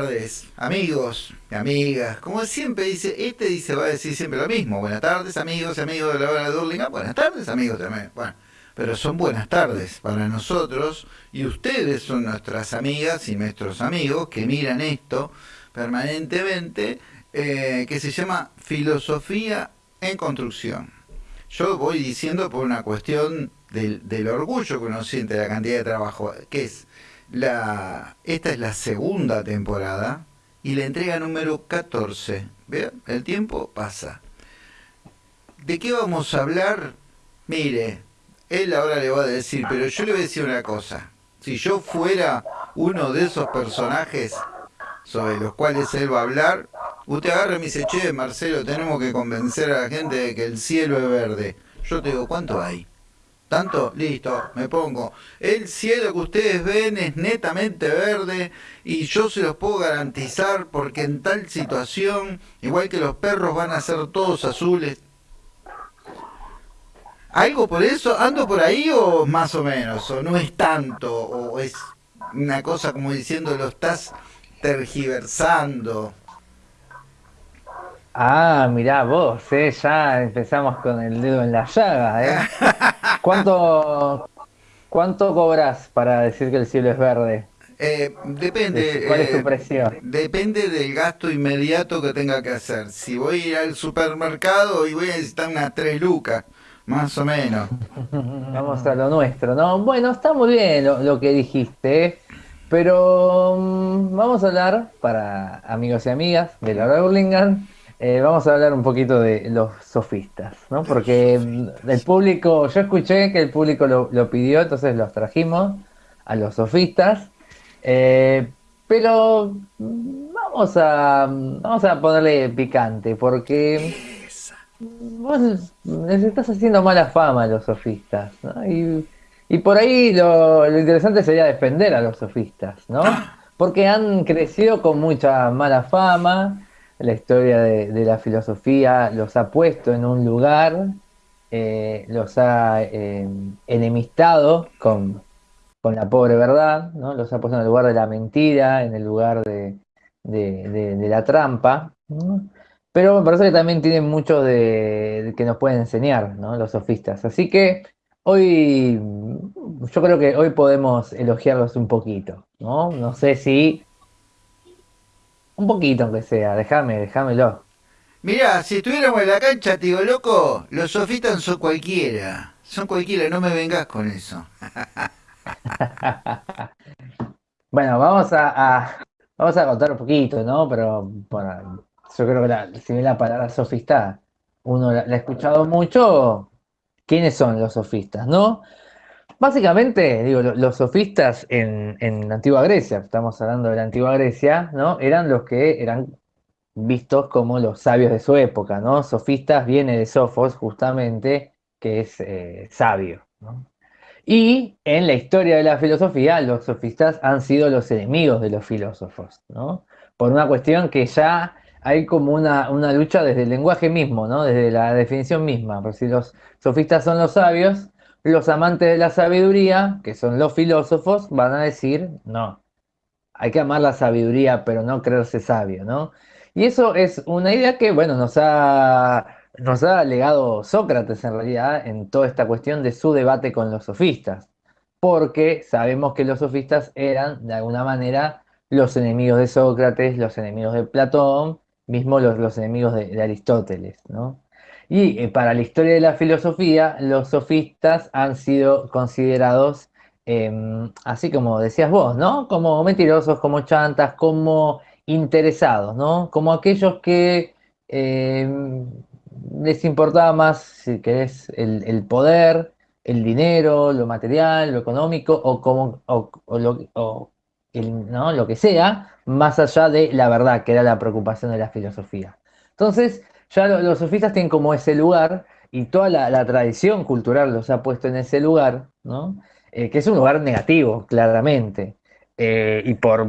tardes, amigos y amigas. Como siempre dice, este dice, va a decir siempre lo mismo. Buenas tardes, amigos y amigos de la hora de Durlingham. Buenas tardes, amigos también. Bueno, pero son buenas tardes para nosotros y ustedes son nuestras amigas y nuestros amigos que miran esto permanentemente, eh, que se llama Filosofía en Construcción. Yo voy diciendo por una cuestión del, del orgullo que uno siente de la cantidad de trabajo, que es la, esta es la segunda temporada y la entrega número 14. ¿Vean? El tiempo pasa. ¿De qué vamos a hablar? Mire, él ahora le va a decir, pero yo le voy a decir una cosa. Si yo fuera uno de esos personajes sobre los cuales él va a hablar, usted agarra y me dice, che, Marcelo, tenemos que convencer a la gente de que el cielo es verde. Yo te digo, ¿cuánto hay? ¿Tanto? Listo, me pongo. El cielo que ustedes ven es netamente verde y yo se los puedo garantizar porque en tal situación, igual que los perros van a ser todos azules. ¿Algo por eso? ¿Ando por ahí o más o menos? ¿O no es tanto? ¿O es una cosa como diciendo lo estás tergiversando? Ah, mirá vos, eh, ya empezamos con el dedo en la llaga, ¿eh? ¿Cuánto, cuánto cobras para decir que el cielo es verde? Eh, depende. ¿Cuál es tu eh, precio? Depende del gasto inmediato que tenga que hacer. Si voy a ir al supermercado y voy a necesitar unas tres lucas, más o menos. Vamos a lo nuestro, ¿no? Bueno, está muy bien lo, lo que dijiste, ¿eh? pero mm, vamos a hablar para amigos y amigas de la hora de Burlingame eh, vamos a hablar un poquito de los sofistas, ¿no? Porque mm, el público, yo escuché que el público lo, lo pidió, entonces los trajimos a los sofistas. Eh, pero mm, vamos a, vamos a ponerle picante, porque vos les estás haciendo mala fama a los sofistas, ¿no? Y, y por ahí lo, lo interesante sería defender a los sofistas, ¿no? Porque han crecido con mucha mala fama la historia de, la filosofía los ha puesto en un lugar, eh, los ha eh, enemistado con, con, la pobre verdad, ¿no? los ha puesto en el lugar de la mentira, en el lugar de, de, la trampa. Pero me parece que también tienen mucho de, que nos pueden enseñar ¿no? los sofistas. Así que hoy, yo creo que hoy podemos elogiarlos un poquito. No, no sé si un poquito aunque sea, déjame, déjamelo. Mirá, si estuviéramos en la cancha, te digo, loco, los sofistas son cualquiera. Son cualquiera, no me vengas con eso. bueno, vamos a, a, vamos a contar un poquito, ¿no? Pero bueno, yo creo que la, si bien la palabra sofista uno la, la ha escuchado mucho, ¿quiénes son los sofistas, no? Básicamente, digo, los sofistas en, en, la antigua Grecia, estamos hablando de la antigua Grecia, ¿no? Eran los que eran vistos como los sabios de su época, ¿no? Sofistas viene de Sofos, justamente, que es eh, sabio. Y en la historia de la filosofía, los sofistas han sido los enemigos de los filósofos, ¿no? Por una cuestión que ya hay como una, una lucha desde el lenguaje mismo, ¿no? Desde la definición misma. Por si los sofistas son los sabios, los amantes de la sabiduría, que son los filósofos, van a decir, no, hay que amar la sabiduría, pero no creerse sabio, ¿no? Y eso es una idea que, bueno, nos ha, nos ha legado Sócrates en realidad en toda esta cuestión de su debate con los sofistas, porque sabemos que los sofistas eran, de alguna manera, los enemigos de Sócrates, los enemigos de Platón, mismo los, enemigos de Aristóteles, ¿no? Y eh, para la historia de la filosofía, los sofistas han sido considerados, eh, así como decías vos, ¿no? Como mentirosos, como chantas, como interesados, ¿no? Como aquellos que eh, les importaba más, si querés, el, poder, el dinero, lo material, lo económico, o, como, o, lo, ¿no? lo que sea, más allá de la verdad, que era la preocupación de la filosofía. Entonces, ya los, sofistas tienen como ese lugar y toda la, tradición cultural los ha puesto en ese lugar, ¿no? Eh, que es un lugar negativo, claramente. Eh, y por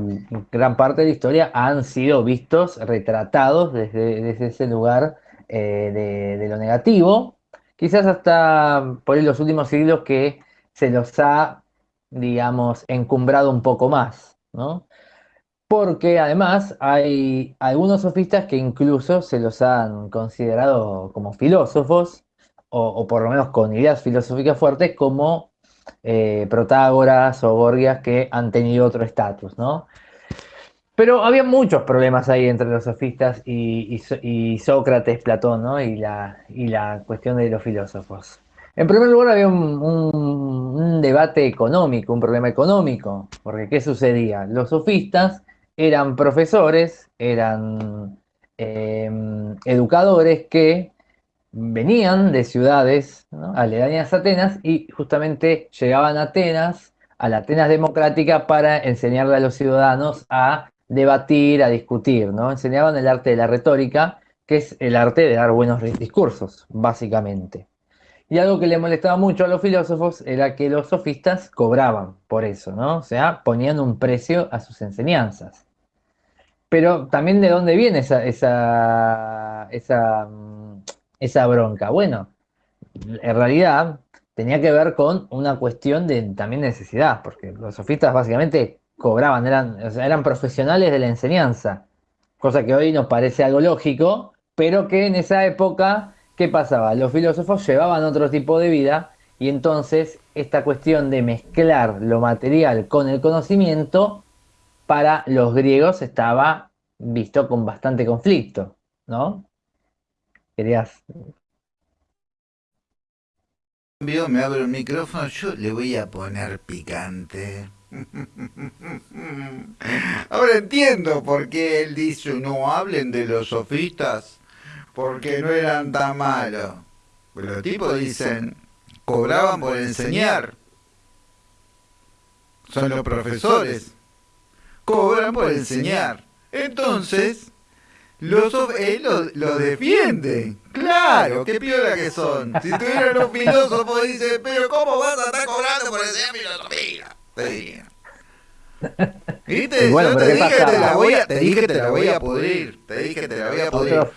gran parte de la historia han sido vistos, retratados desde, desde ese lugar eh, de, de, lo negativo, quizás hasta por los últimos siglos que se los ha, digamos, encumbrado un poco más, ¿no? Porque además hay algunos sofistas que incluso se los han considerado como filósofos, o, por lo menos con ideas filosóficas fuertes, como eh, Protágoras o Gorgias que han tenido otro estatus, ¿no? Pero había muchos problemas ahí entre los sofistas y, Sócrates, Platón, ¿no? Y la, y la cuestión de los filósofos. En primer lugar había un, debate económico, un problema económico, porque ¿qué sucedía? Los sofistas eran profesores, eran em, educadores que venían de ciudades aledañas a Atenas y justamente llegaban a Atenas, a la Atenas democrática, para enseñarle a los ciudadanos a debatir, a discutir, ¿no? Enseñaban el arte de la retórica, que es el arte de dar buenos discursos, básicamente. Y algo que le molestaba mucho a los filósofos era que los sofistas cobraban por eso, ¿no? O sea, ponían un precio a sus enseñanzas. Pero también de dónde viene esa, esa, esa, esa bronca. Bueno, en realidad tenía que ver con una cuestión de también necesidad, porque los sofistas básicamente cobraban, eran, eran profesionales de la enseñanza, cosa que hoy nos parece algo lógico, pero que en esa época, ¿qué pasaba? Los filósofos llevaban otro tipo de vida y entonces esta cuestión de mezclar lo material con el conocimiento para los griegos estaba visto con bastante conflicto, ¿no? Querías me abro el micrófono, yo le voy a poner picante. Ahora entiendo por qué él dice no hablen de los sofistas, porque no eran tan malos. los tipos dicen, cobraban por enseñar. Son los profesores. Cobran por enseñar. Entonces, los él lo, defiende. Claro, qué piola que son. Si tuvieran un filósofo, dice, pero ¿cómo vas a estar cobrando por enseñar filosofía? Te diría. ¿Viste? Yo te dije, te la voy a, te dije que te la voy a pudrir. Te dije que te la voy a pudrir.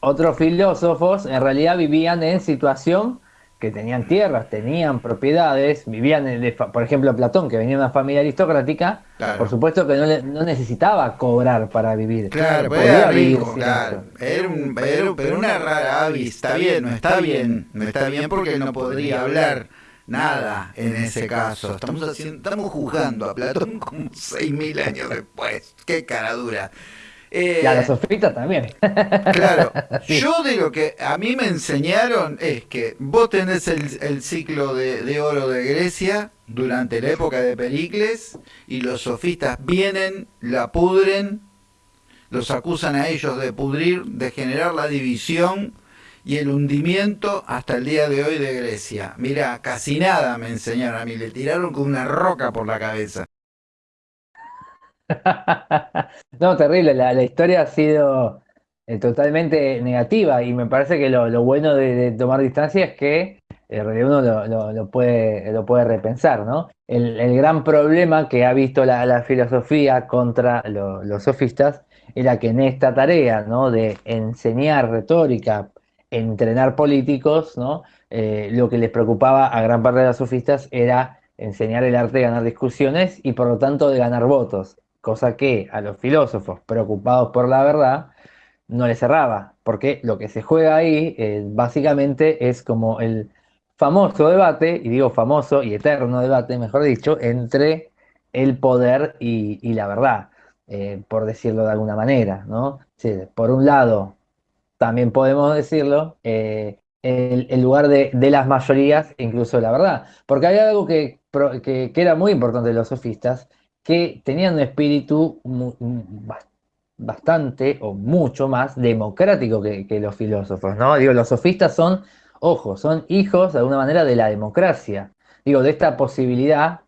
otros filósofos en realidad vivían en situación que tenían tierras, tenían propiedades, vivían, por ejemplo, Platón, que venía de una familia aristocrática, por supuesto que no, necesitaba cobrar para vivir. Claro, podía vivir claro. Era, un, pero una rara avis, está bien, no está bien, no está bien porque no podría hablar nada en ese caso. Estamos, haciendo, estamos juzgando a Platón como 6.000 años después. Qué cara dura. Eh, y a la sofita también. Claro, yo de lo que a mí me enseñaron es que vos tenés el, ciclo de, oro de Grecia durante la época de Pericles y los sofistas vienen, la pudren, los acusan a ellos de pudrir, de generar la división y el hundimiento hasta el día de hoy de Grecia. Mira, casi nada me enseñaron a mí, le tiraron con una roca por la cabeza. no, terrible. La, historia ha sido eh, totalmente negativa y me parece que lo, bueno de, tomar distancia es que realidad uno lo, puede, lo puede repensar, ¿no? El, gran problema que ha visto la, filosofía contra los sofistas era que en esta tarea, ¿no? De enseñar retórica, entrenar políticos, ¿no? Eh, lo que les preocupaba a gran parte de los sofistas era enseñar el arte de ganar discusiones y por lo tanto de ganar votos cosa que a los filósofos preocupados por la verdad no les cerraba, porque lo que se juega ahí eh, básicamente es como el famoso debate, y digo famoso y eterno debate, mejor dicho, entre el poder y, la verdad, eh, por decirlo de alguna manera, ¿no? por un lado, también podemos decirlo, eh, el, lugar de, las mayorías, incluso la verdad, porque hay algo que, que, que era muy importante de los sofistas, que tenían un espíritu bastante o mucho más democrático que, los filósofos, ¿no? Digo, los sofistas son, ojo, son hijos de alguna manera de la democracia. Digo, de esta posibilidad,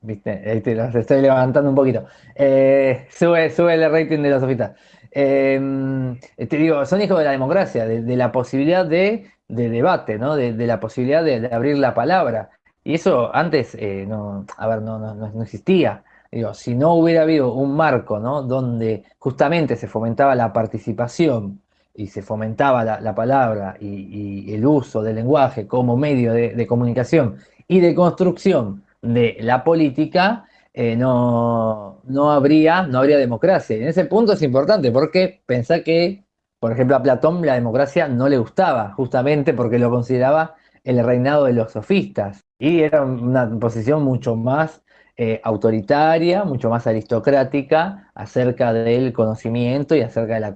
viste, te los estoy levantando un poquito. Eh, sube, sube el rating de los sofistas. Em, te digo, son hijos de la democracia, de, la posibilidad de, debate, ¿no? De, la posibilidad de, abrir la palabra. Y eso antes, eh, a ver, no existía. Digo, si no hubiera habido un marco ¿no? donde justamente se fomentaba la participación y se fomentaba la, palabra y, el uso del lenguaje como medio de, comunicación y de construcción de la política, eh, no, no, habría, no habría democracia. Y en ese punto es importante porque pensá que, por ejemplo, a Platón la democracia no le gustaba, justamente porque lo consideraba el reinado de los sofistas. Y era una posición mucho más eh, autoritaria, mucho más aristocrática acerca del conocimiento y acerca de la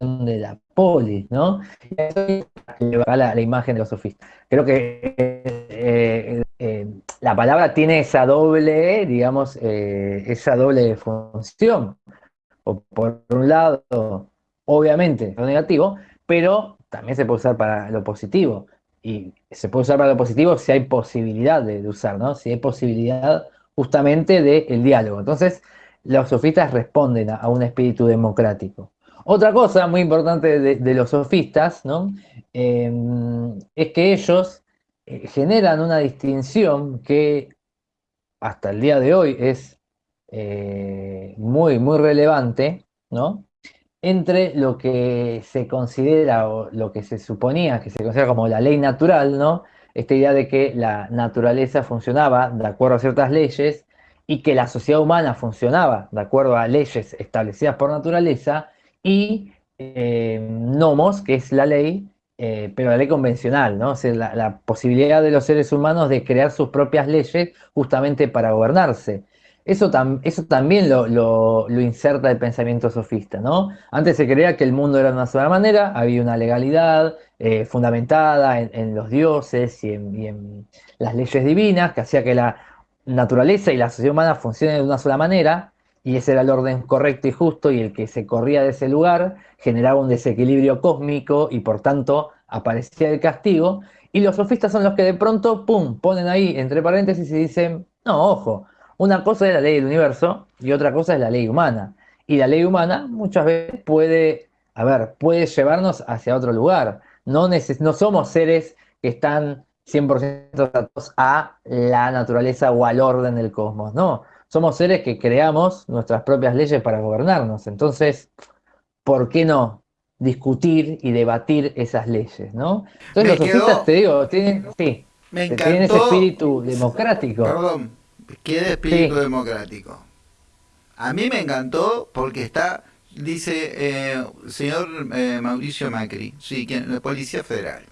de la polis, ¿no? La, la imagen de los sofistas. Creo que eh, eh, la palabra tiene esa doble, digamos, esa doble función. O por un lado, obviamente, lo negativo, pero también se puede usar para lo positivo y se puede usar para lo positivo si hay posibilidad de, usar, ¿no? Si hay posibilidad justamente del diálogo. Entonces, los sofistas responden a, un espíritu democrático. Otra cosa muy importante de, los sofistas, ¿no? Em, es que ellos eh, generan una distinción que hasta el día de hoy es eh, muy, muy relevante, ¿no? Entre lo que se considera o lo que se suponía que se considera como la ley natural, ¿no? Esta idea de que la naturaleza funcionaba de acuerdo a ciertas leyes y que la sociedad humana funcionaba de acuerdo a leyes establecidas por naturaleza y eh, nomos, que es la ley, eh, pero la ley convencional, ¿no? O la posibilidad de los seres humanos de crear sus propias leyes justamente para gobernarse. Eso, eso también lo, inserta el pensamiento sofista, ¿no? Antes se creía que el mundo era de una sola manera, había una legalidad eh, fundamentada en, los dioses y en, las leyes divinas que hacía que la naturaleza y la sociedad humana funcionen de una sola manera, y ese era el orden correcto y justo, y el que se corría de ese lugar generaba un desequilibrio cósmico y por tanto aparecía el castigo, y los sofistas son los que de pronto, ¡pum!, ponen ahí entre paréntesis y dicen, no, ojo, una cosa es la ley del universo y otra cosa es la ley humana. Y la ley humana muchas veces puede, a ver, puede llevarnos hacia otro lugar. No, no somos seres que están 100% atados a la naturaleza o al orden del cosmos, no. Somos seres que creamos nuestras propias leyes para gobernarnos. Entonces, ¿por qué no discutir y debatir esas leyes, no? Entonces los sofistas, te digo, tienen, sí, tienen ese espíritu democrático. Perdón, Qué espíritu democrático. A mí me encantó porque está, dice eh, señor eh, Mauricio Macri, sí, quien, la Policía Federal,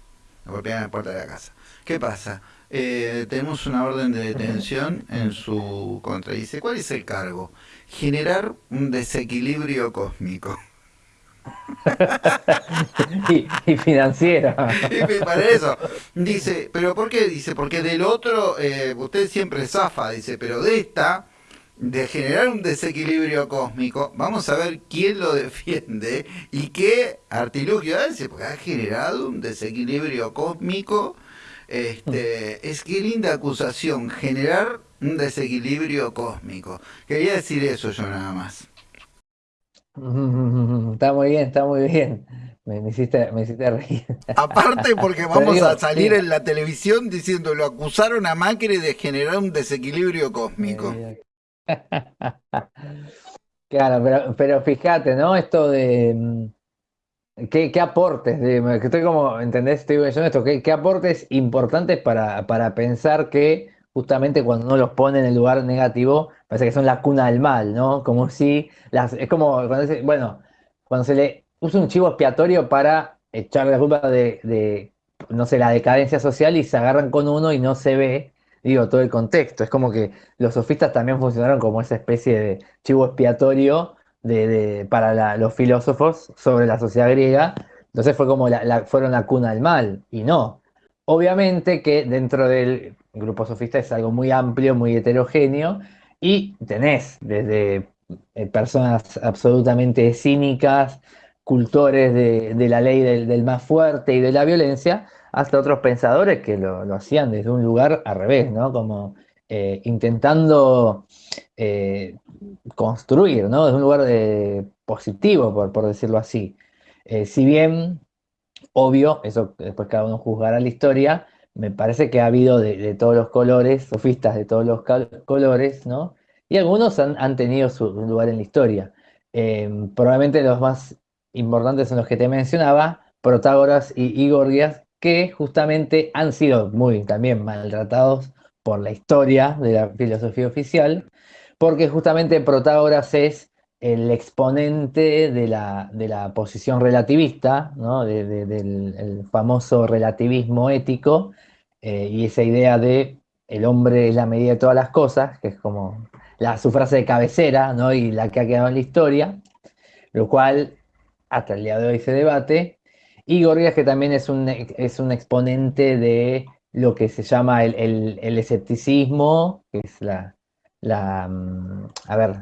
la golpean en la puerta de la casa. ¿Qué pasa? Eh, tenemos una orden de detención en su contra. Dice, ¿cuál es el cargo? Generar un desequilibrio cósmico. y, y, financiera. Para eso. Dice, ¿pero por qué? Dice, porque del otro eh, usted siempre zafa, dice, pero de esta, de generar un desequilibrio cósmico, vamos a ver quién lo defiende y qué artilugio hace, porque ha generado un desequilibrio cósmico. Este, es que linda acusación, generar un desequilibrio cósmico. Quería decir eso yo nada más. Está muy bien, está muy bien. Me, hiciste, me hiciste reír. Aparte porque vamos a salir en la televisión diciendo lo acusaron a Macri de generar un desequilibrio cósmico. Claro, pero, pero fíjate, ¿no? Esto de mm, qué, qué aportes, de, que estoy como, ¿entendés? Estoy pensando esto, qué, qué aportes importantes para, para pensar que justamente cuando uno los pone en el lugar negativo, parece que son la cuna del mal, ¿no? Como si, las, es como, cuando bueno, cuando se le usa un chivo expiatorio para echarle la culpa de, no sé, la decadencia social y se agarran con uno y no se ve, digo, todo el contexto. Es como que los sofistas también funcionaron como esa especie de chivo expiatorio de, para los filósofos sobre la sociedad griega. Entonces fue como fueron la cuna del mal, y no. Obviamente que dentro del grupo sofista es algo muy amplio, muy heterogéneo, y tenés desde eh, personas absolutamente cínicas, cultores de, la ley del, más fuerte y de la violencia, hasta otros pensadores que lo, hacían desde un lugar al revés, ¿no? Como eh, intentando eh, construir, ¿no? Desde un lugar positivo, por, por, decirlo así. si bien, obvio, eso después cada uno juzgará la historia, me parece que ha habido de, todos los colores, sofistas de todos los colores, ¿no? Y algunos han, tenido su lugar en la historia. Eh, probablemente los más importantes son los que te mencionaba, Protágoras y Igorgias, que justamente han sido muy también maltratados por la historia de la filosofía oficial, porque justamente Protágoras es el exponente de la, de la posición relativista, ¿no? del famoso relativismo ético, eh, y esa idea de el hombre es la medida de todas las cosas, que es como la, su frase de cabecera, ¿no? y la que ha quedado en la historia, lo cual hasta el día de hoy se debate, y Gorgias que también es un, es un exponente de lo que se llama el, escepticismo, que es la, la mm, a ver,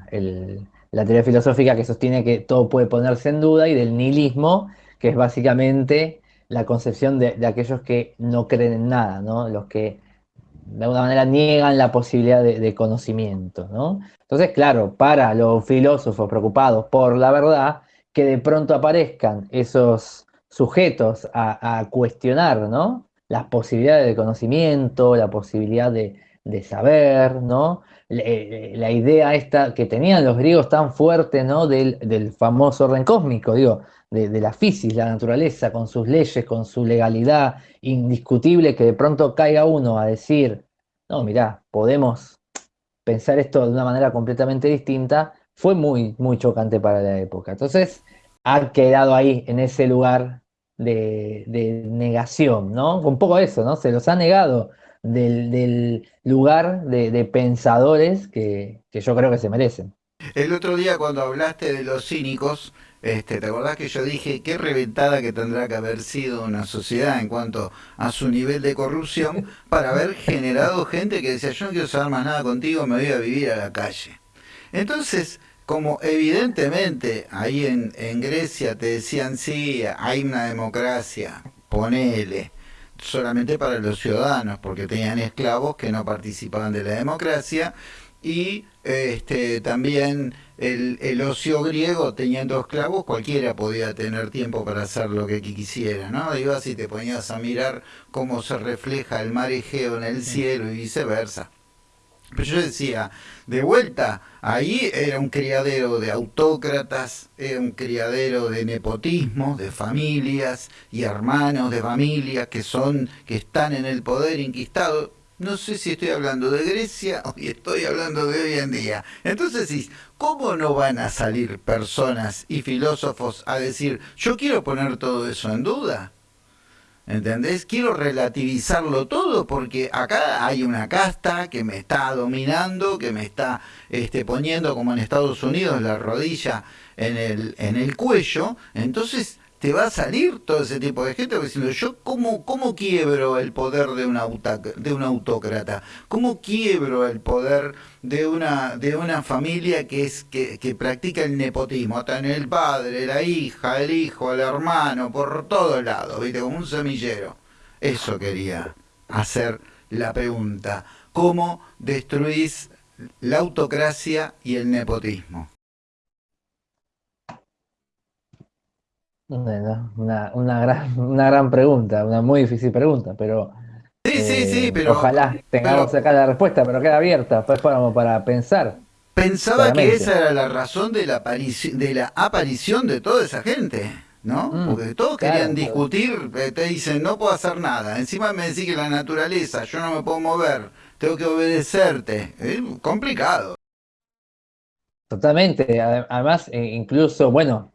la teoría filosófica que sostiene que todo puede ponerse en duda, y del nihilismo, que es básicamente la concepción de, aquellos que no creen en nada, ¿no? Los que de alguna manera niegan la posibilidad de, conocimiento, ¿no? Entonces, claro, para los filósofos preocupados por la verdad, que de pronto aparezcan esos sujetos a, a cuestionar, ¿no? las posibilidades de conocimiento, la posibilidad de, saber, ¿no? La, idea esta que tenían los griegos tan fuerte, ¿no? Del, famoso orden cósmico, digo, de, la física, la naturaleza, con sus leyes, con su legalidad indiscutible, que de pronto caiga uno a decir, no, mirá, podemos pensar esto de una manera completamente distinta, fue muy, muy chocante para la época. Entonces, ha quedado ahí, en ese lugar de, negación, ¿no? Un poco eso, ¿no? Se los ha negado del, lugar de, pensadores que, yo creo que se merecen. El otro día cuando hablaste de los cínicos, este, ¿te acordás que yo dije qué reventada que tendrá que haber sido una sociedad en cuanto a su nivel de corrupción para haber generado gente que decía yo no quiero saber más nada contigo, me voy a vivir a la calle? Entonces, como evidentemente ahí en, Grecia te decían, sí, hay una democracia, ponele, solamente para los ciudadanos, porque tenían esclavos que no participaban de la democracia, y este, también el, el, ocio griego, teniendo esclavos, cualquiera podía tener tiempo para hacer lo que quisiera, ¿no? Ibas y te ponías a mirar cómo se refleja el mar Egeo en el cielo y viceversa. Pero yo decía, de vuelta, ahí era un criadero de autócratas, era un criadero de nepotismo, de familias y hermanos de familias que son, que están en el poder inquistado. No sé si estoy hablando de Grecia o estoy hablando de hoy en día. Entonces, ¿cómo no van a salir personas y filósofos a decir, yo quiero poner todo eso en duda? ¿Entendés? Quiero relativizarlo todo porque acá hay una casta que me está dominando, que me está este, poniendo como en Estados Unidos la rodilla en el, en el cuello. Entonces te va a salir todo ese tipo de gente diciendo yo cómo, cómo quiebro el poder de una, de un autócrata, cómo quiebro el poder de una, de una familia que es que, que practica el nepotismo, en el padre, la hija, el hijo, el hermano, por todos lados, ¿viste? como un semillero. Eso quería hacer la pregunta. ¿Cómo destruís la autocracia y el nepotismo? Una, una, gran, una gran pregunta, una muy difícil pregunta, pero, sí, sí, sí, eh, pero ojalá tengamos acá la respuesta, pero queda abierta, pues para, para pensar. Pensaba que esa era la razón de la, aparición, de la aparición de toda esa gente, ¿no? Mm, Porque todos querían discutir, eh, te dicen, no puedo hacer nada, encima me decís que la naturaleza, yo no me puedo mover, tengo que obedecerte, es complicado. Totalmente, además, eh, incluso, bueno,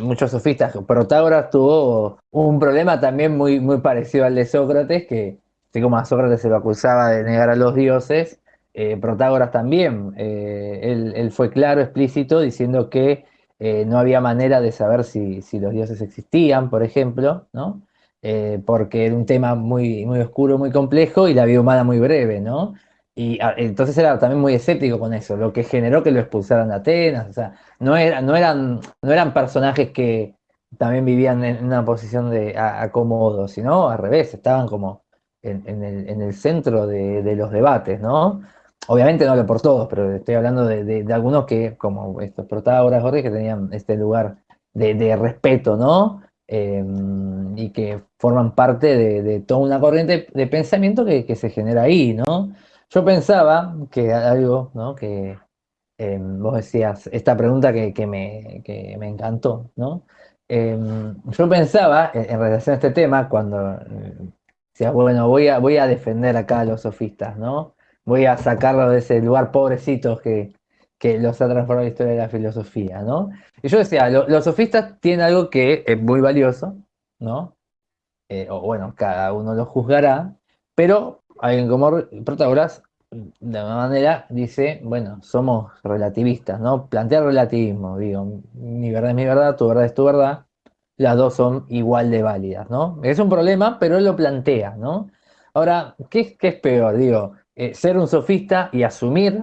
muchos sofistas, Protágoras tuvo un problema también muy, muy parecido al de Sócrates, que así como a Sócrates se lo acusaba de negar a los dioses, eh, Protágoras también, eh, él, fue claro, explícito, diciendo que eh, no había manera de saber si, los dioses existían, por ejemplo, ¿no? porque era un tema muy, muy oscuro, muy complejo y la vida humana muy breve, ¿no? Y ah, entonces era también muy escéptico con eso, lo que generó que lo expulsaran de Atenas. O sea, no, era, no, eran, no eran personajes que también vivían en una posición de acomodo, sino al revés, estaban como en, el, centro de, los debates, ¿no? Obviamente no lo por todos, pero estoy hablando de, algunos que, como estos protagonistas, Jorge, que tenían este lugar de, respeto, ¿no? Em, y que forman parte de, toda una corriente de pensamiento que, que se genera ahí, ¿no? Yo pensaba que algo, ¿no? Que em, vos decías, esta pregunta que, me, me, encantó, ¿no? Em, yo pensaba, en, relación a este tema, cuando sea, bueno, voy a, voy a defender acá a los sofistas, ¿no? Voy a sacarlos de ese lugar pobrecitos que, que los ha transformado la historia de la filosofía, ¿no? Y yo decía, los sofistas tienen algo que es muy valioso, ¿no? Eh, o bueno, cada uno lo juzgará, pero alguien como Protagoras, de alguna manera, dice, bueno, somos relativistas, ¿no? Plantea relativismo, digo, mi verdad es mi verdad, tu verdad es tu verdad, las dos son igual de válidas, ¿no? Es un problema, pero él lo plantea, ¿no? Ahora, ¿qué, qué es peor? Digo, eh, ser un sofista y asumir,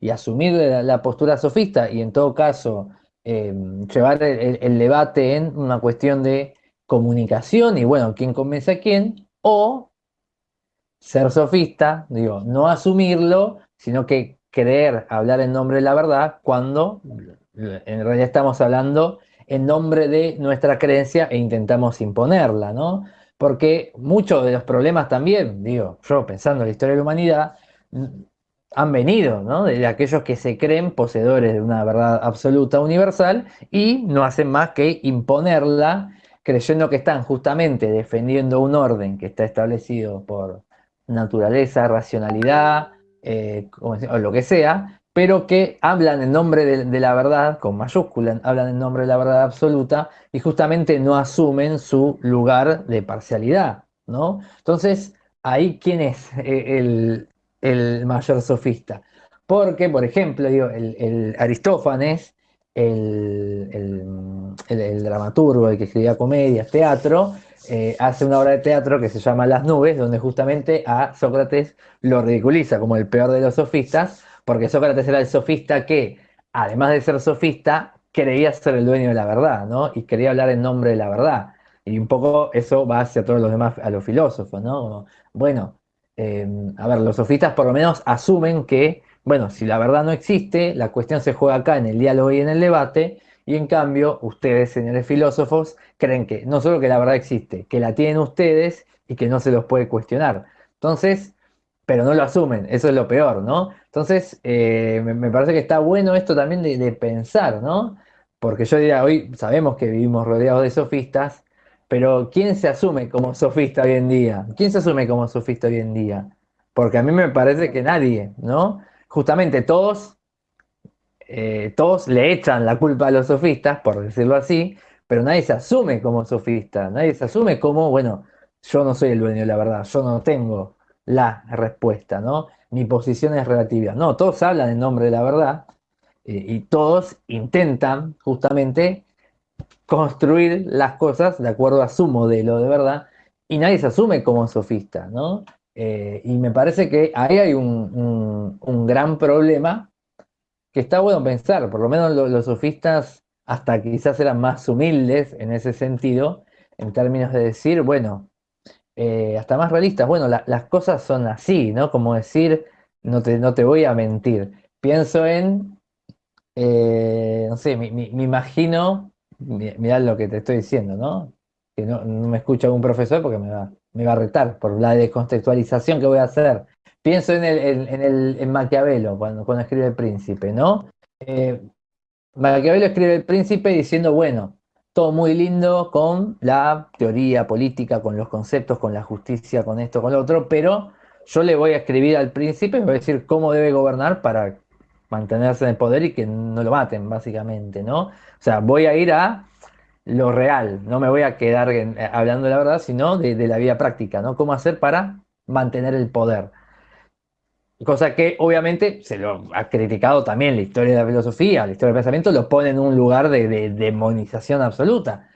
y asumir la, postura sofista, y en todo caso eh, llevar el, debate en una cuestión de comunicación y bueno, quién convence a quién, o ser sofista, digo, no asumirlo, sino que creer hablar en nombre de la verdad cuando en realidad estamos hablando en nombre de nuestra creencia e intentamos imponerla, ¿no? Porque muchos de los problemas también, digo, yo pensando en la historia de la humanidad, han venido, ¿no? De aquellos que se creen poseedores de una verdad absoluta universal y no hacen más que imponerla creyendo que están justamente defendiendo un orden que está establecido por naturaleza, racionalidad, eh, o lo que sea, pero que hablan en nombre de, la verdad, con mayúsculas, hablan en nombre de la verdad absoluta y justamente no asumen su lugar de parcialidad, ¿no? Entonces, ahí, ¿quién es eh, el, mayor sofista? Porque, por ejemplo, digo, el Aristófanes el, dramaturgo, el que escribía comedias, teatro, eh, hace una obra de teatro que se llama Las nubes, donde justamente a Sócrates lo ridiculiza como el peor de los sofistas, porque Sócrates era el sofista que, además de ser sofista, creía ser el dueño de la verdad, ¿no? Y quería hablar en nombre de la verdad. Y un poco eso va hacia todos los demás, a los filósofos, ¿no? bueno, eh, a ver, los sofistas por lo menos asumen que bueno, si la verdad no existe, la cuestión se juega acá en el diálogo y en el debate, y en cambio, ustedes, señores filósofos, creen que no solo que la verdad existe, que la tienen ustedes y que no se los puede cuestionar. Entonces, pero no lo asumen, eso es lo peor, ¿no? Entonces, eh, me, parece que está bueno esto también de, de, pensar, ¿no? Porque yo diría, hoy sabemos que vivimos rodeados de sofistas, pero ¿quién se asume como sofista hoy en día? ¿Quién se asume como sofista hoy en día? Porque a mí me parece que nadie, ¿no? justamente todos, eh, todos le echan la culpa a los sofistas, por decirlo así, pero nadie se asume como sofista, nadie se asume como, bueno, yo no soy el dueño de la verdad, yo no tengo la respuesta, ¿no? Mi posición es relativa. No, todos hablan en nombre de la verdad eh, y todos intentan justamente construir las cosas de acuerdo a su modelo de verdad y nadie se asume como sofista, ¿no? Eh, y me parece que ahí hay un, gran problema que está bueno pensar, por lo menos los, sofistas hasta quizás eran más humildes en ese sentido, en términos de decir, bueno, eh, hasta más realistas, bueno, las cosas son así, ¿no? Como decir, no te, no te voy a mentir. Pienso en, eh, no sé, me, imagino, mirá lo que te estoy diciendo, ¿no? Que no, no me escucha un profesor porque me va, me va a retar por la descontextualización que voy a hacer. Pienso en, el, en, el, en Maquiavelo, cuando, escribe El Príncipe, ¿no? Eh, Maquiavelo escribe El Príncipe diciendo, bueno, todo muy lindo con la teoría política, con los conceptos, con la justicia, con esto, con lo otro, pero yo le voy a escribir al príncipe, voy a decir cómo debe gobernar para mantenerse en el poder y que no lo maten, básicamente, ¿no? O sea, voy a ir a lo real, no me voy a quedar eh, hablando de la verdad, sino de, la vida práctica, ¿no? ¿Cómo hacer para mantener el poder? Cosa que obviamente se lo ha criticado también la historia de la filosofía, la historia del pensamiento, lo pone en un lugar de, demonización absoluta.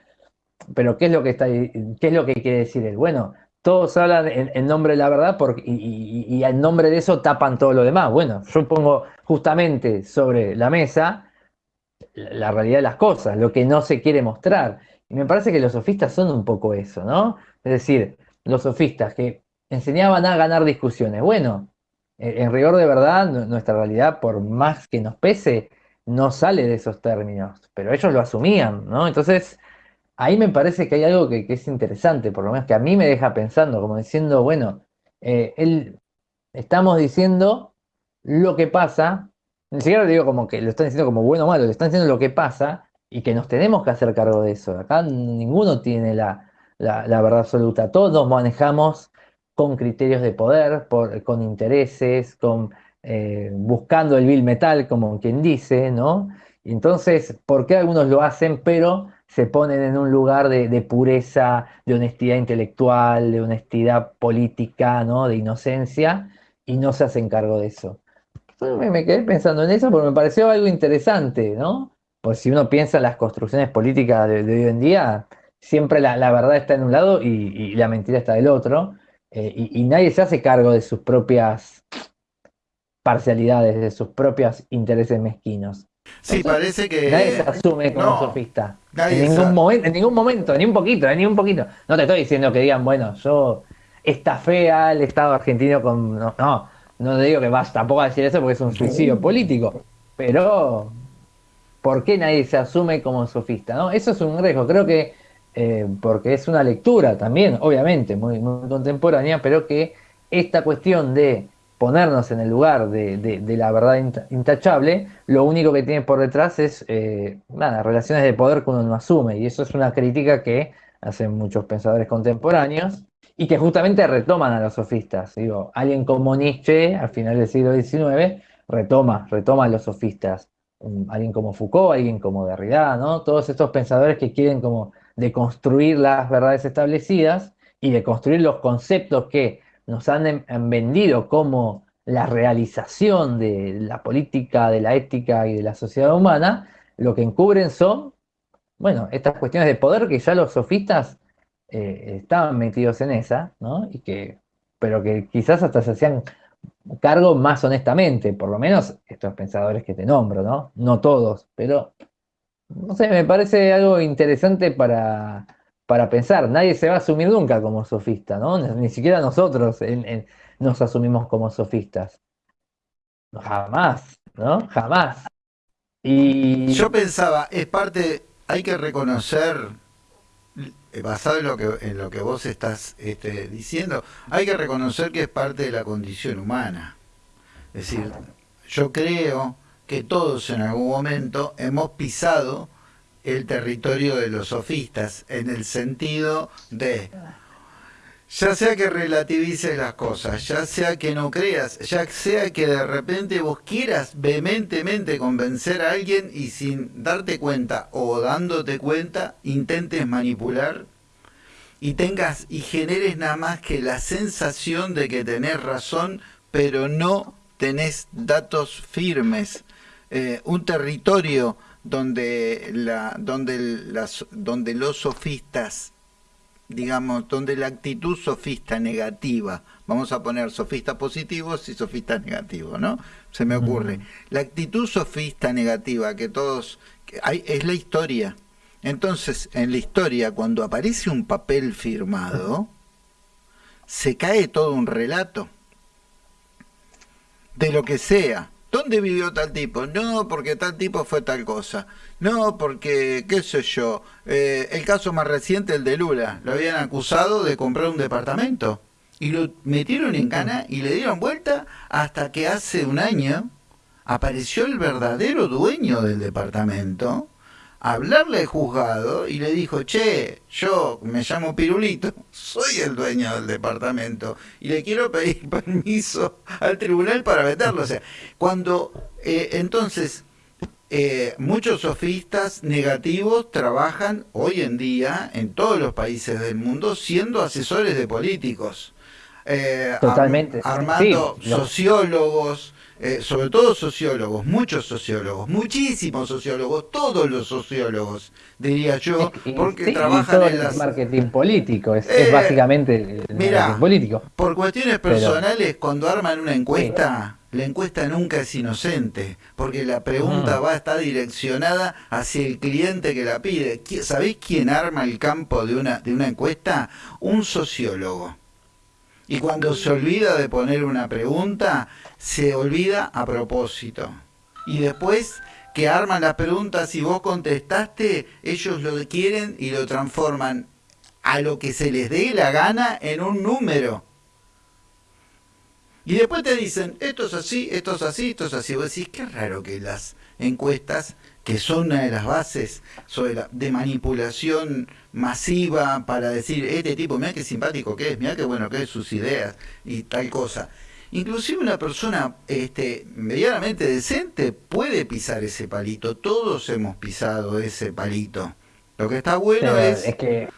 Pero ¿qué es lo que está, qué es lo que quiere decir él? Bueno, todos hablan en, nombre de la verdad y, y en nombre de eso tapan todo lo demás. Bueno, yo pongo justamente sobre la mesa la realidad de las cosas, lo que no se quiere mostrar. Y me parece que los sofistas son un poco eso, ¿no? Es decir, los sofistas que enseñaban a ganar discusiones. Bueno, en rigor de verdad, nuestra realidad, por más que nos pese, no sale de esos términos, pero ellos lo asumían, ¿no? Entonces, ahí me parece que hay algo que, es interesante, por lo menos que a mí me deja pensando, como diciendo, bueno, eh, él, estamos diciendo lo que pasa, ni siquiera lo digo como que lo están diciendo como bueno o malo, le están diciendo lo que pasa y que nos tenemos que hacer cargo de eso. Acá ninguno tiene la, verdad absoluta. Todos manejamos con criterios de poder, con intereses, con, eh, buscando el bill metal, como quien dice, ¿no? Entonces, ¿por qué algunos lo hacen, pero se ponen en un lugar de, pureza, de honestidad intelectual, de honestidad política, ¿no? De inocencia, y no se hacen cargo de eso? Me, me quedé pensando en eso porque me pareció algo interesante, ¿no? Pues si uno piensa en las construcciones políticas de, hoy en día, siempre la, verdad está en un lado y, la mentira está del otro, eh, y, nadie se hace cargo de sus propias parcialidades, de sus propios intereses mezquinos. Sí, parece que. Nadie se asume como sofista. En ningún, momento, en ningún momento, ni un poquito, ni un poquito. No te estoy diciendo que digan, bueno, yo está fea el Estado argentino con. No, no, no te digo que vas tampoco a decir eso porque es un suicidio político. Pero ¿por qué nadie se asume como sofista? ¿no? Eso es un riesgo, creo que eh, porque es una lectura también, obviamente, muy, contemporánea, pero que esta cuestión de ponernos en el lugar de, la verdad intachable, lo único que tiene por detrás es eh, relaciones de poder que uno no asume, y eso es una crítica que hacen muchos pensadores contemporáneos y que justamente retoman a los sofistas. Digo, alguien como Nietzsche, al final del siglo XIX, retoma, retoma a los sofistas alguien como Foucault, alguien como Derrida, ¿no? Todos estos pensadores que quieren como deconstruir las verdades establecidas y de construir los conceptos que nos han, vendido como la realización de la política, de la ética y de la sociedad humana, lo que encubren son, bueno, estas cuestiones de poder que ya los sofistas eh, estaban metidos en esa, ¿no? Y que, pero que quizás hasta se hacían cargo más honestamente, por lo menos estos pensadores que te nombro, ¿no? No todos, pero no sé, me parece algo interesante para, para pensar. Nadie se va a asumir nunca como sofista, ¿no? Ni siquiera nosotros nos asumimos como sofistas. Jamás, ¿no? Jamás. Y... Yo pensaba, es parte, hay que reconocer eh, basado en lo que en lo que vos estás este, diciendo, hay que reconocer que es parte de la condición humana. Es decir, yo creo que todos en algún momento hemos pisado el territorio de los sofistas en el sentido de ya sea que relativices las cosas, ya sea que no creas, ya sea que de repente vos quieras vehementemente convencer a alguien y sin darte cuenta o dándote cuenta intentes manipular y tengas y generes nada más que la sensación de que tenés razón, pero no tenés datos firmes. Eh, un territorio donde, la, donde, las, donde los sofistas digamos, donde la actitud sofista negativa, vamos a poner sofistas positivos y sofistas negativos, ¿no? Se me ocurre. La actitud sofista negativa que todos, hay, es la historia. Entonces, en la historia, cuando aparece un papel firmado, se cae todo un relato de lo que sea. ¿Dónde vivió tal tipo? No, porque tal tipo fue tal cosa. No, porque, qué sé yo, eh, el caso más reciente, el de Lula, lo habían acusado de comprar un departamento. Y lo metieron en cana y le dieron vuelta hasta que hace un año apareció el verdadero dueño del departamento hablarle al juzgado y le dijo, che, yo me llamo Pirulito, soy el dueño del departamento y le quiero pedir permiso al tribunal para meterlo. O sea, cuando eh, entonces eh, muchos sofistas negativos trabajan hoy en día en todos los países del mundo siendo asesores de políticos. Eh, Totalmente. armando sociólogos, eh, sobre todo sociólogos, muchos sociólogos, muchísimos sociólogos, todos los sociólogos, diría yo, porque trabajan en el marketing político, es, eh, básicamente el marketing político. Por cuestiones personales, cuando arman una encuesta, la encuesta nunca es inocente, porque la pregunta va a estar direccionada hacia el cliente que la pide. ¿Sabéis quién arma el campo de una, de una encuesta? Un sociólogo. Y cuando se olvida de poner una pregunta, se olvida a propósito. Y después que arman las preguntas y vos contestaste, ellos lo quieren y lo transforman a lo que se les dé la gana en un número. Y después te dicen, esto es así, esto es así, esto es así. Vos decís, qué raro que las encuestas que son una de las bases de manipulación masiva para decir, este tipo, mira qué simpático que es, mira qué bueno que es sus ideas y tal cosa. Inclusive una persona este, medianamente decente puede pisar ese palito. Todos hemos pisado ese palito. Lo que está bueno es, que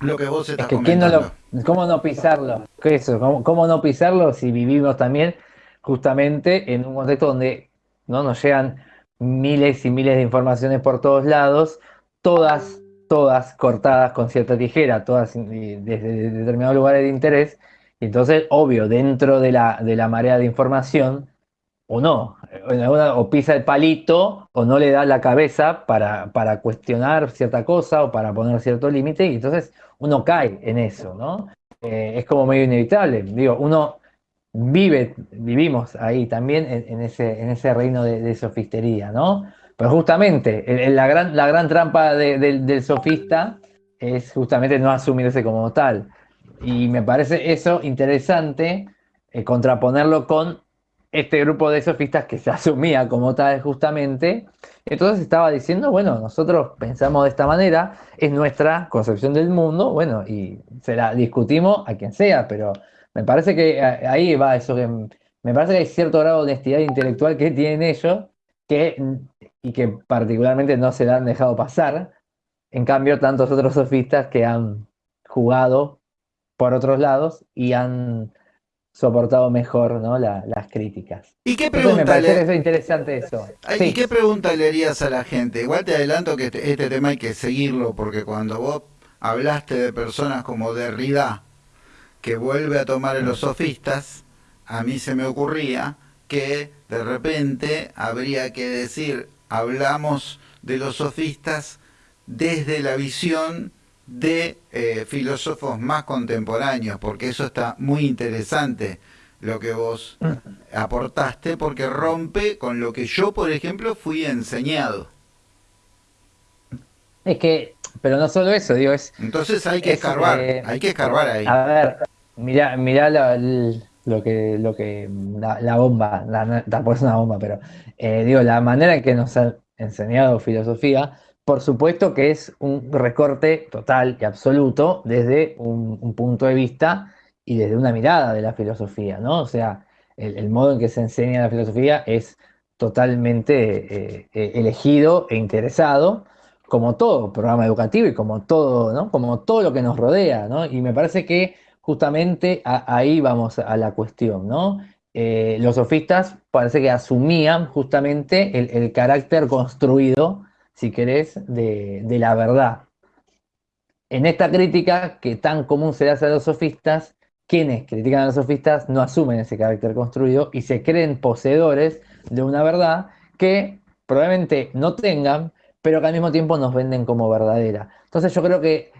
lo que vos estás es que comentando. No lo, ¿Cómo no pisarlo? ¿Qué eso? ¿Cómo, ¿Cómo, no pisarlo si vivimos también justamente en un contexto donde no nos llegan miles y miles de informaciones por todos lados, todas, todas cortadas con cierta tijera, todas desde determinados lugares de interés. Entonces, obvio, dentro de la, de la marea de información, o no, o pisa el palito o no le da la cabeza para, para cuestionar cierta cosa o para poner cierto límite y entonces uno cae en eso, ¿no? Eh, es como medio inevitable, digo, uno vive, vivimos ahí también en, ese, en ese reino de, sofistería, ¿no? Pero justamente, la, gran, la gran trampa del sofista es justamente no asumirse como tal. Y me parece eso interesante, eh, contraponerlo con este grupo de sofistas que se asumía como tal justamente. Entonces estaba diciendo, bueno, nosotros pensamos de esta manera, es nuestra concepción del mundo, bueno, y se la discutimos a quien sea, pero me parece que eh, ahí va eso que me parece que hay cierto grado de honestidad intelectual que tienen ellos que, y que particularmente no se la han dejado pasar. En cambio, tantos otros sofistas que han jugado por otros lados y han soportado mejor ¿no? las críticas. ¿Y qué pregunta me parece interesante eso. ¿Y qué pregunta le harías a la gente? Igual te adelanto que este, este, tema hay que seguirlo porque cuando vos hablaste de personas como Derrida, que vuelve a tomar en los sofistas, a mí se me ocurría que de repente habría que decir, hablamos de los sofistas desde la visión de eh, filósofos más contemporáneos, porque eso está muy interesante lo que vos aportaste, porque rompe con lo que yo, por ejemplo, fui enseñado. Es que, pero no solo eso, digo, es... Entonces hay que escarbar, eh, hay que escarbar ahí. A ver, Mirá, mirá lo que, lo que, la, bomba, tampoco es una bomba, pero eh, digo, la manera en que nos han enseñado filosofía, por supuesto que es un recorte total y absoluto desde un, punto de vista y desde una mirada de la filosofía, ¿no? O sea, el, modo en que se enseña la filosofía es totalmente eh, eh, elegido e interesado, como todo programa educativo y como todo, ¿no? Como todo lo que nos rodea, ¿no? Y me parece que justamente ahí vamos a la cuestión, ¿no? Eh, los sofistas parece que asumían justamente el, carácter construido, si querés, de, la verdad. En esta crítica que tan común se hace a los sofistas, quienes critican a los sofistas no asumen ese carácter construido y se creen poseedores de una verdad que probablemente no tengan, pero que al mismo tiempo nos venden como verdadera. Entonces yo creo que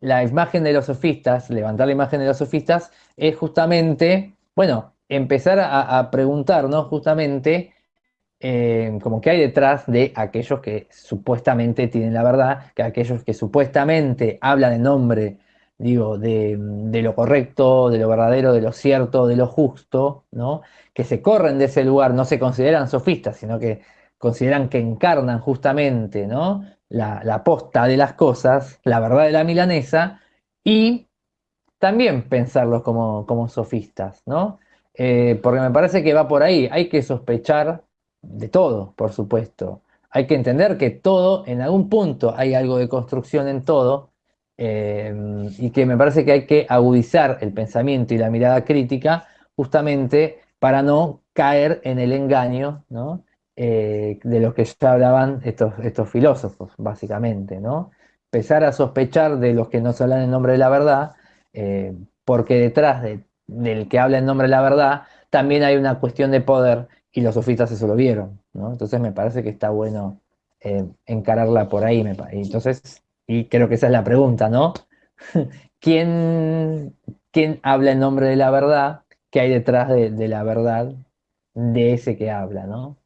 la imagen de los sofistas, levantar la imagen de los sofistas, es justamente, bueno, empezar a, preguntarnos justamente eh, como qué hay detrás de aquellos que supuestamente tienen la verdad, que aquellos que supuestamente hablan en nombre, digo, de, lo correcto, de lo verdadero, de lo cierto, de lo justo, ¿no? Que se corren de ese lugar, no se consideran sofistas, sino que consideran que encarnan justamente, ¿no? la, posta de las cosas, la verdad de la milanesa, y también pensarlos como, como sofistas, ¿no? Eh, porque me parece que va por ahí, hay que sospechar de todo, por supuesto. Hay que entender que todo, en algún punto hay algo de construcción en todo, eh, y que me parece que hay que agudizar el pensamiento y la mirada crítica justamente para no caer en el engaño, ¿no? Eh, de los que ya hablaban estos, estos filósofos, básicamente, ¿no? Empezar a sospechar de los que no se hablan en nombre de la verdad, eh, porque detrás del que habla en nombre de la verdad también hay una cuestión de poder y los sofistas eso lo vieron, ¿no? Entonces me parece que está bueno eh, encararla por ahí, me entonces, y creo que esa es la pregunta, ¿no? ¿Quién, ¿Quién habla en nombre de la verdad? ¿Qué hay detrás de, la verdad de ese que habla, ¿no?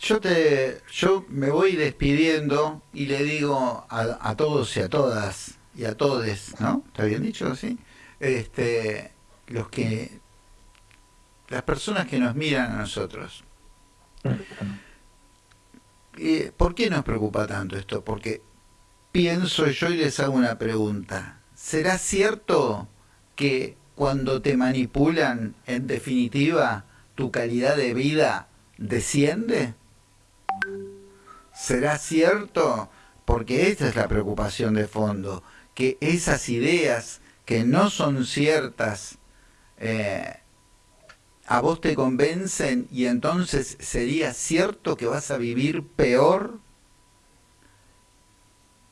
Yo te, yo me voy despidiendo y le digo a, todos y a todas y a todes, ¿no? ¿Está bien dicho así? Este, los que, las personas que nos miran a nosotros. ¿por qué nos preocupa tanto esto? Porque pienso yo y les hago una pregunta. ¿Será cierto que cuando te manipulan, en definitiva, tu calidad de vida desciende? ¿Será cierto? Porque esta es la preocupación de fondo, que esas ideas que no son ciertas eh, a vos te convencen y entonces sería cierto que vas a vivir peor.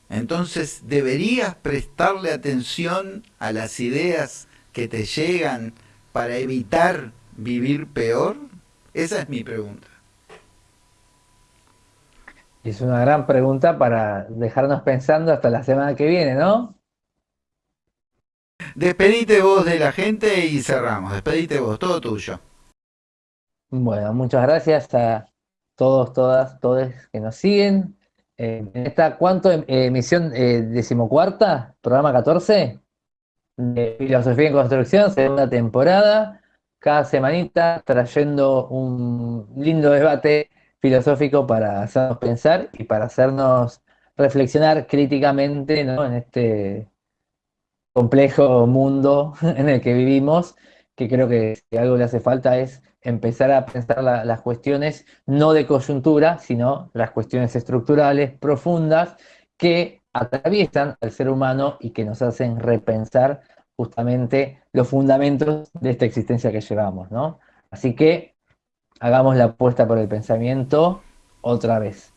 Entonces deberías prestarle atención a las ideas que te llegan para evitar vivir peor. Esa es mi pregunta. Es una gran pregunta para dejarnos pensando hasta la semana que viene, ¿no? Despedite vos de la gente y cerramos. Despedite vos, todo tuyo. Bueno, muchas gracias a todos, todas, todos que nos siguen. Eh, en esta, ¿cuánto? Em, emisión eh, decimocuarta, programa 14 de Filosofía en Construcción, segunda temporada. Cada semanita trayendo un lindo debate filosófico para hacernos pensar y para hacernos reflexionar críticamente ¿no? en este complejo mundo en el que vivimos, que creo que si algo le hace falta es empezar a pensar las cuestiones no de coyuntura, sino las cuestiones estructurales, profundas, que atraviesan al ser humano y que nos hacen repensar justamente los fundamentos de esta existencia que llevamos, ¿no? Así que hagamos la apuesta por el pensamiento otra vez.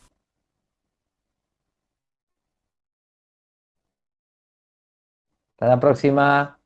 Hasta la próxima.